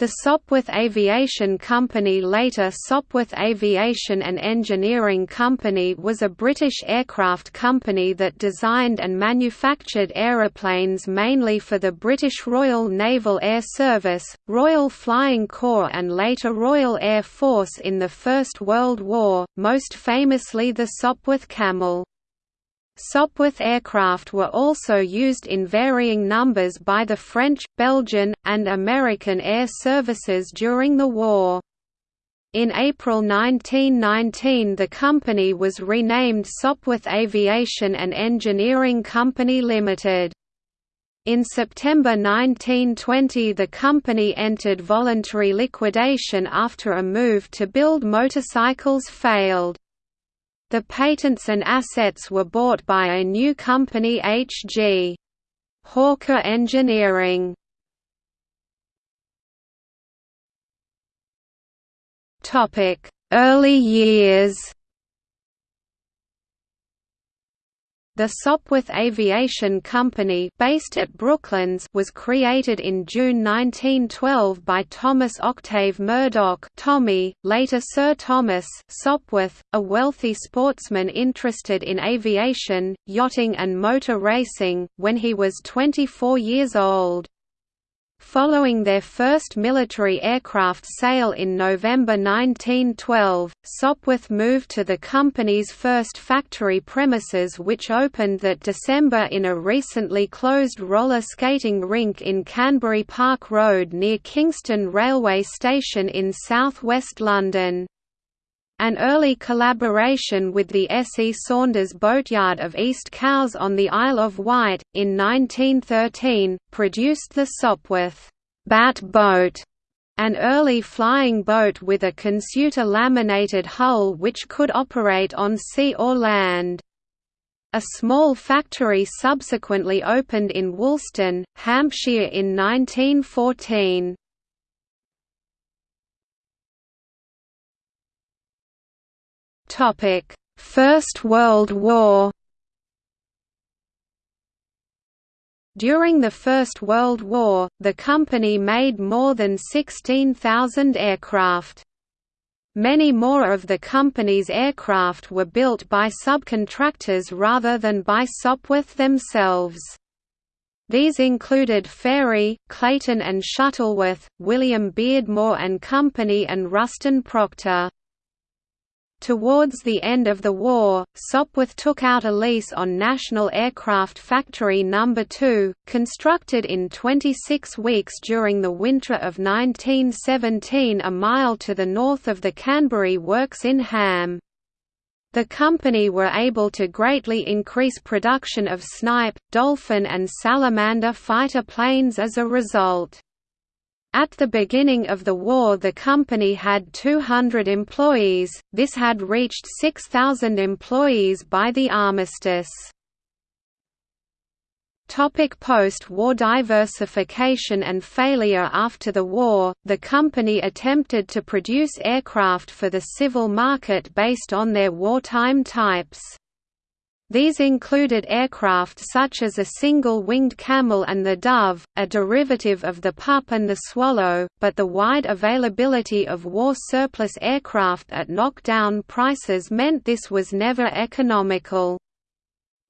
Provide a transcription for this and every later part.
The Sopwith Aviation Company later Sopwith Aviation and Engineering Company was a British aircraft company that designed and manufactured aeroplanes mainly for the British Royal Naval Air Service, Royal Flying Corps and later Royal Air Force in the First World War, most famously the Sopwith Camel. Sopwith aircraft were also used in varying numbers by the French, Belgian, and American air services during the war. In April 1919 the company was renamed Sopwith Aviation and Engineering Company Limited. In September 1920 the company entered voluntary liquidation after a move to build motorcycles failed. The patents and assets were bought by a new company H.G. Hawker Engineering. Early years The Sopwith Aviation Company based at Brooklands was created in June 1912 by Thomas Octave Murdoch Tommy, later Sir Thomas Sopwith, a wealthy sportsman interested in aviation, yachting and motor racing, when he was 24 years old. Following their first military aircraft sale in November 1912, Sopwith moved to the company's first factory premises which opened that December in a recently closed roller skating rink in Canbury Park Road near Kingston Railway Station in south-west London. An early collaboration with the S. E. Saunders Boatyard of East Cowes on the Isle of Wight, in 1913, produced the Sopwith Bat boat, an early flying boat with a Consuta laminated hull which could operate on sea or land. A small factory subsequently opened in Woolston, Hampshire in 1914. First World War. During the First World War, the company made more than 16,000 aircraft. Many more of the company's aircraft were built by subcontractors rather than by Sopwith themselves. These included Fairey, Clayton and Shuttleworth, William Beardmore and Company and Ruston Proctor. Towards the end of the war, Sopwith took out a lease on National Aircraft Factory No. 2, constructed in 26 weeks during the winter of 1917 a mile to the north of the Canbury Works in Ham. The company were able to greatly increase production of Snipe, Dolphin and Salamander fighter planes as a result. At the beginning of the war the company had 200 employees, this had reached 6,000 employees by the armistice. Post-war diversification and failure After the war, the company attempted to produce aircraft for the civil market based on their wartime types. These included aircraft such as a single-winged camel and the dove, a derivative of the pup and the swallow, but the wide availability of war surplus aircraft at knockdown prices meant this was never economical.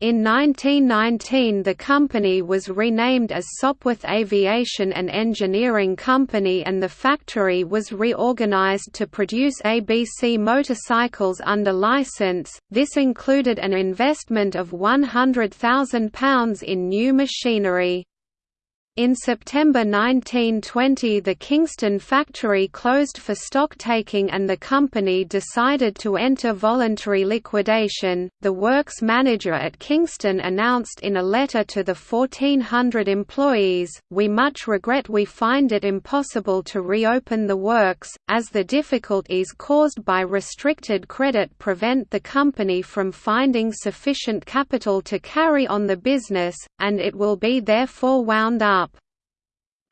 In 1919 the company was renamed as Sopwith Aviation and Engineering Company and the factory was reorganized to produce ABC motorcycles under license, this included an investment of £100,000 in new machinery. In September 1920 the Kingston factory closed for stocktaking and the company decided to enter voluntary liquidation. The works manager at Kingston announced in a letter to the 1400 employees, We much regret we find it impossible to reopen the works, as the difficulties caused by restricted credit prevent the company from finding sufficient capital to carry on the business, and it will be therefore wound up.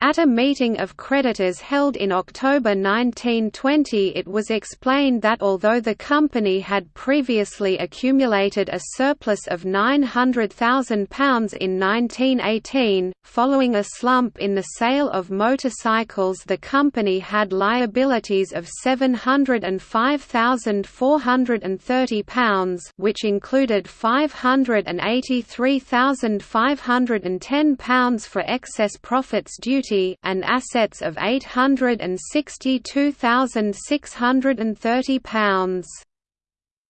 At a meeting of creditors held in October 1920 it was explained that although the company had previously accumulated a surplus of £900,000 in 1918, following a slump in the sale of motorcycles the company had liabilities of £705,430 which included £583,510 for excess profits and assets of £862,630.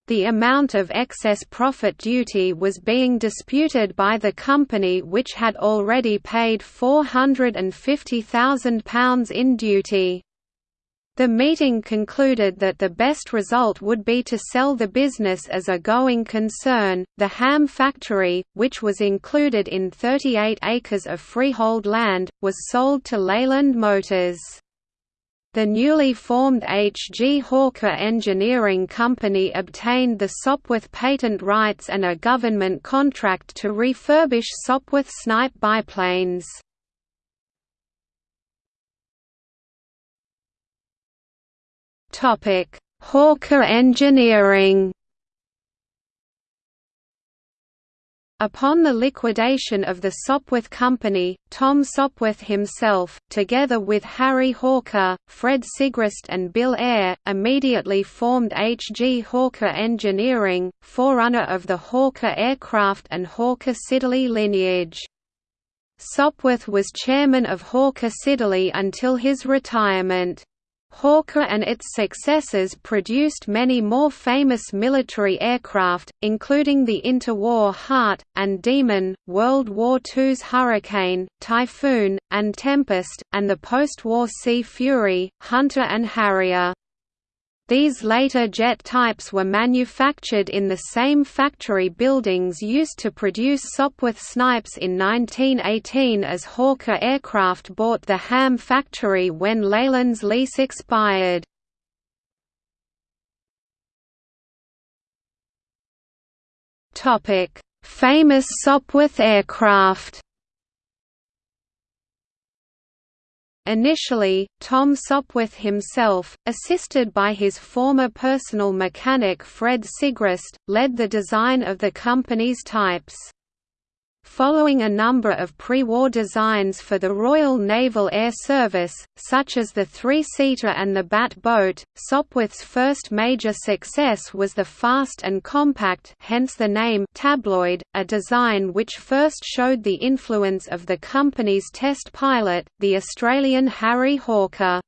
The amount of excess profit duty was being disputed by the company which had already paid £450,000 in duty. The meeting concluded that the best result would be to sell the business as a going concern. The ham factory, which was included in 38 acres of freehold land, was sold to Leyland Motors. The newly formed H. G. Hawker Engineering Company obtained the Sopwith patent rights and a government contract to refurbish Sopwith Snipe biplanes. Hawker Engineering. Upon the liquidation of the Sopwith Company, Tom Sopwith himself, together with Harry Hawker, Fred Sigrist and Bill Eyre, immediately formed H. G. Hawker Engineering, forerunner of the Hawker aircraft and Hawker Siddeley lineage. Sopwith was chairman of Hawker Siddeley until his retirement. Hawker and its successors produced many more famous military aircraft, including the interwar Hart, and Demon, World War II's Hurricane, Typhoon, and Tempest, and the post-war Sea Fury, Hunter and Harrier. These later jet types were manufactured in the same factory buildings used to produce Sopwith Snipes in 1918 as Hawker Aircraft bought the Ham factory when Leyland's lease expired. Famous Sopwith aircraft Initially, Tom Sopwith himself, assisted by his former personal mechanic Fred Sigrist, led the design of the company's types. Following a number of pre-war designs for the Royal Naval Air Service, such as the three-seater and the Bat boat, Sopwith's first major success was the fast and compact hence the name tabloid, a design which first showed the influence of the company's test pilot, the Australian Harry Hawker.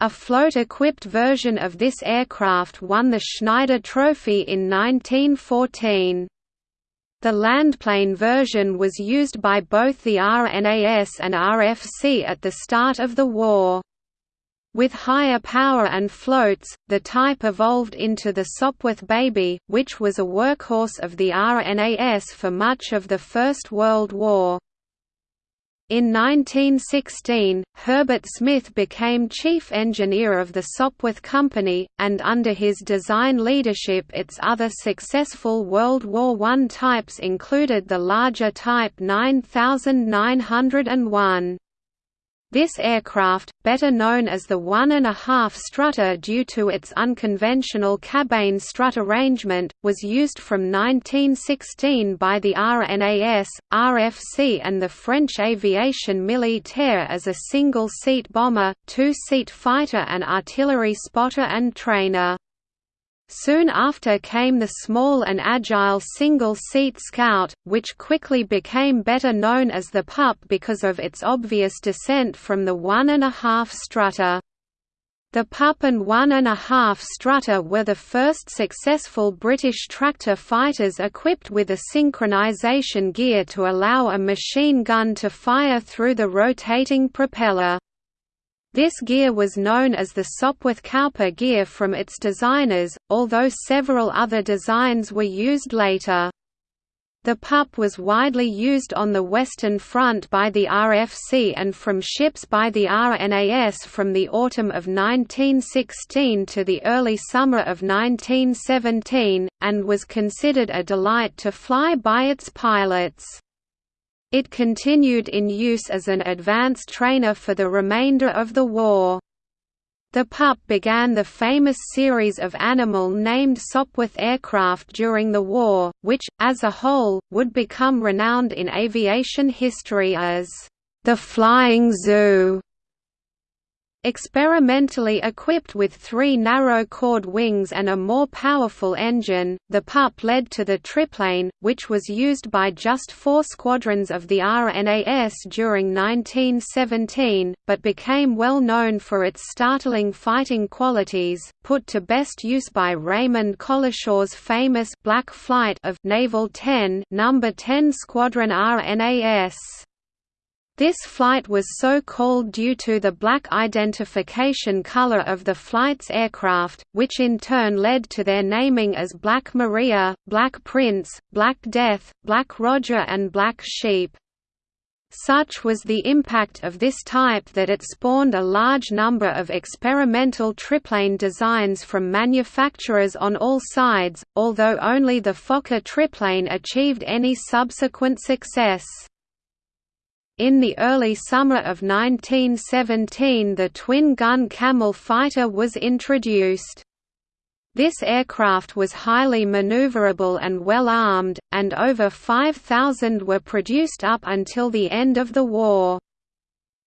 A float-equipped version of this aircraft won the Schneider Trophy in 1914. The landplane version was used by both the RNAS and RFC at the start of the war. With higher power and floats, the type evolved into the Sopwith Baby, which was a workhorse of the RNAS for much of the First World War. In 1916, Herbert Smith became chief engineer of the Sopwith Company, and under his design leadership its other successful World War I types included the larger Type 9901. This aircraft, better known as the one-and-a-half strutter due to its unconventional cabane strut arrangement, was used from 1916 by the RNAS, RFC and the French Aviation Militaire as a single-seat bomber, two-seat fighter and artillery spotter and trainer. Soon after came the small and agile single-seat Scout, which quickly became better known as the Pup because of its obvious descent from the one-and-a-half strutter. The Pup and one-and-a-half strutter were the first successful British tractor fighters equipped with a synchronization gear to allow a machine gun to fire through the rotating propeller. This gear was known as the Sopwith Kauper gear from its designers, although several other designs were used later. The PUP was widely used on the Western Front by the RFC and from ships by the RNAS from the autumn of 1916 to the early summer of 1917, and was considered a delight to fly by its pilots. It continued in use as an advanced trainer for the remainder of the war. The Pup began the famous series of animal named Sopwith aircraft during the war, which, as a whole, would become renowned in aviation history as the Flying Zoo. Experimentally equipped with three narrow-chord wings and a more powerful engine, the PUP led to the triplane, which was used by just four squadrons of the RNAS during 1917, but became well known for its startling fighting qualities, put to best use by Raymond Collishaw's famous Black Flight of Naval 10 No. 10 Squadron RNAS. This flight was so called due to the black identification color of the flight's aircraft, which in turn led to their naming as Black Maria, Black Prince, Black Death, Black Roger and Black Sheep. Such was the impact of this type that it spawned a large number of experimental triplane designs from manufacturers on all sides, although only the Fokker triplane achieved any subsequent success. In the early summer of 1917 the twin-gun Camel fighter was introduced. This aircraft was highly maneuverable and well armed, and over 5,000 were produced up until the end of the war.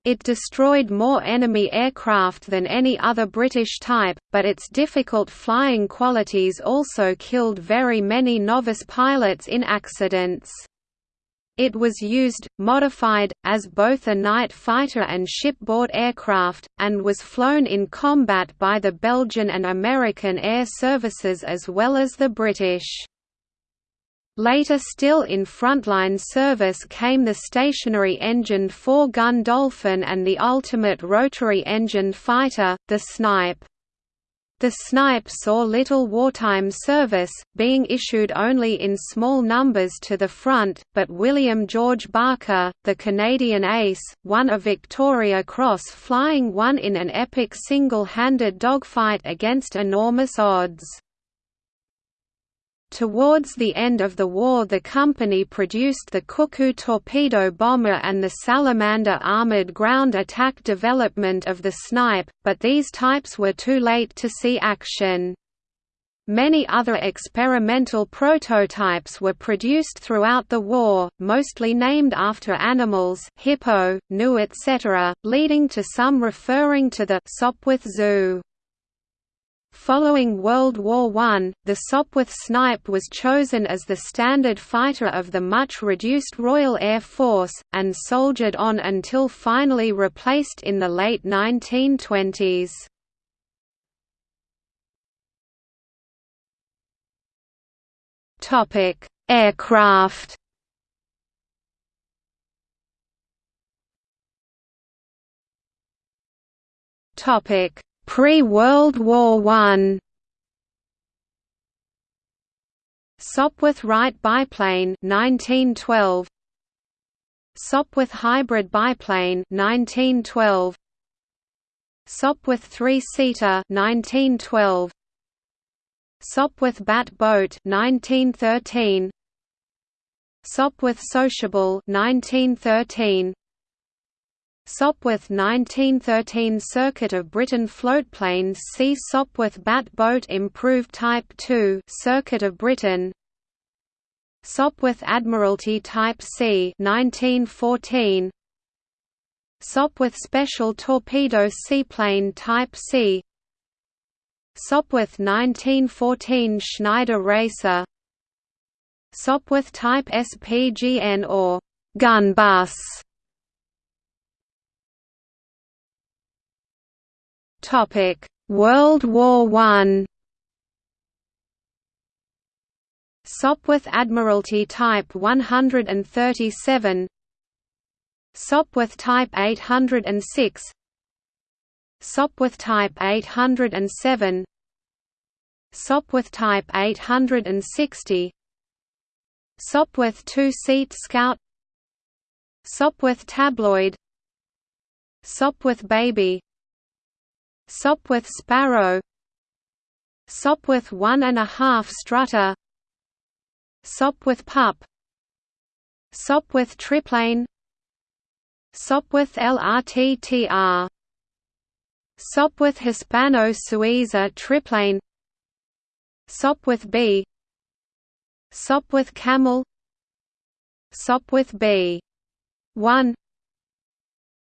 It destroyed more enemy aircraft than any other British type, but its difficult flying qualities also killed very many novice pilots in accidents. It was used, modified, as both a night fighter and shipboard aircraft, and was flown in combat by the Belgian and American air services as well as the British. Later still in frontline service came the stationary-engined four-gun Dolphin and the ultimate rotary-engined fighter, the Snipe. The Snipe saw little wartime service, being issued only in small numbers to the front, but William George Barker, the Canadian ace, won a Victoria Cross flying one in an epic single-handed dogfight against enormous odds. Towards the end of the war the company produced the Cuckoo torpedo bomber and the Salamander armored ground attack development of the Snipe, but these types were too late to see action. Many other experimental prototypes were produced throughout the war, mostly named after animals hippo, gnu etc., leading to some referring to the Sopwith Zoo. Following World War I, the Sopwith Snipe was chosen as the standard fighter of the much reduced Royal Air Force, and soldiered on until finally replaced in the late 1920s. Aircraft Topic Pre-World War I Sopwith Wright biplane 1912 Sopwith hybrid biplane 1912 Sopwith three-seater 1912 Sopwith bat boat 1913 Sopwith sociable 1913 Sopwith 1913 Circuit of Britain floatplanes See Sopwith Bat Boat Improved Type 2 Circuit of Britain. Sopwith Admiralty Type C 1914 Sopwith Special Torpedo Seaplane Type C. Sopwith 1914 Schneider Racer. Sopwith Type SPGN or Gun Bus Topic: World War I. Sopwith Admiralty Type 137 Sopwith Type 806 Sopwith Type 807 Sopwith Type 860 Sopwith two-seat Scout. Sopwith Tabloid. Sopwith Baby Sopwith sparrow. Sopwith one and a half strutter Sopwith pup. Sopwith triplane. Sopwith LRTTR Sopwith Hispano-Suiza triplane. Sopwith B. Sopwith Camel. Sopwith B. 1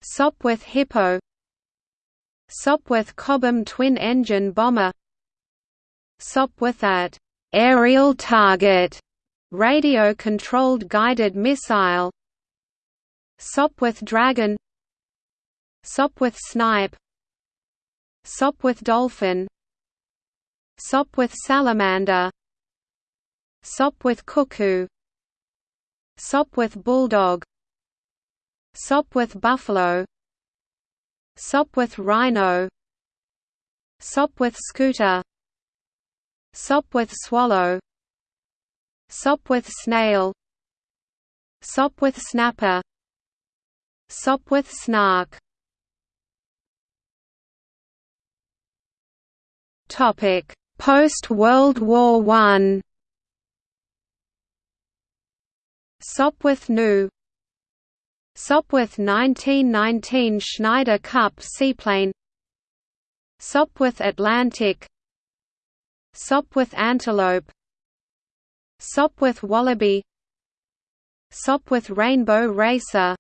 Sopwith Hippo Sopwith Cobham twin-engine bomber. Sopwith at aerial target. Radio-controlled guided missile. Sopwith Dragon. Sopwith Snipe. Sopwith Dolphin. Sopwith Salamander. Sopwith Cuckoo. Sopwith Bulldog. Sopwith Buffalo Sopwith Rhino. Sopwith Scooter. Sopwith Swallow. Sopwith Snail. Sopwith Snapper. Sopwith Snark. Topic Post World War One. Sopwith Gnu Sopwith 1919 Schneider Cup seaplane. Sopwith Atlantic. Sopwith Antelope. Sopwith Wallaby. Sopwith Rainbow Racer.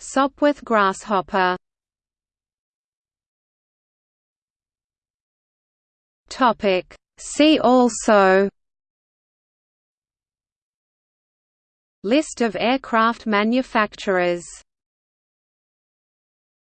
Sopwith Grasshopper. See also List of aircraft manufacturers